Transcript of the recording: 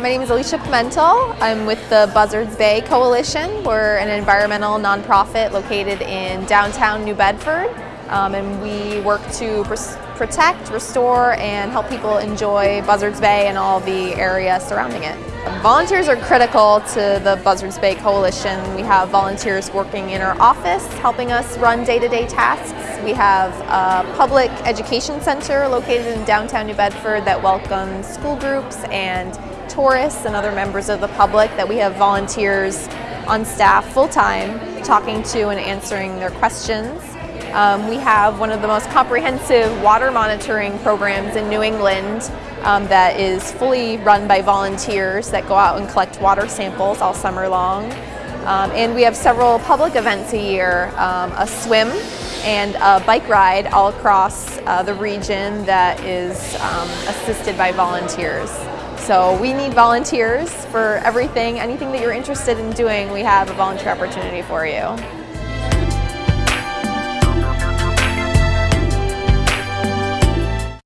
My name is Alicia Pimentel. I'm with the Buzzards Bay Coalition. We're an environmental nonprofit located in downtown New Bedford. Um, and we work to protect, restore, and help people enjoy Buzzards Bay and all the area surrounding it. Volunteers are critical to the Buzzards Bay Coalition. We have volunteers working in our office helping us run day-to-day -day tasks. We have a public education center located in downtown New Bedford that welcomes school groups and tourists and other members of the public that we have volunteers on staff full-time talking to and answering their questions. Um, we have one of the most comprehensive water monitoring programs in New England um, that is fully run by volunteers that go out and collect water samples all summer long. Um, and we have several public events a year, um, a swim and a bike ride all across uh, the region that is um, assisted by volunteers. So we need volunteers for everything, anything that you're interested in doing, we have a volunteer opportunity for you.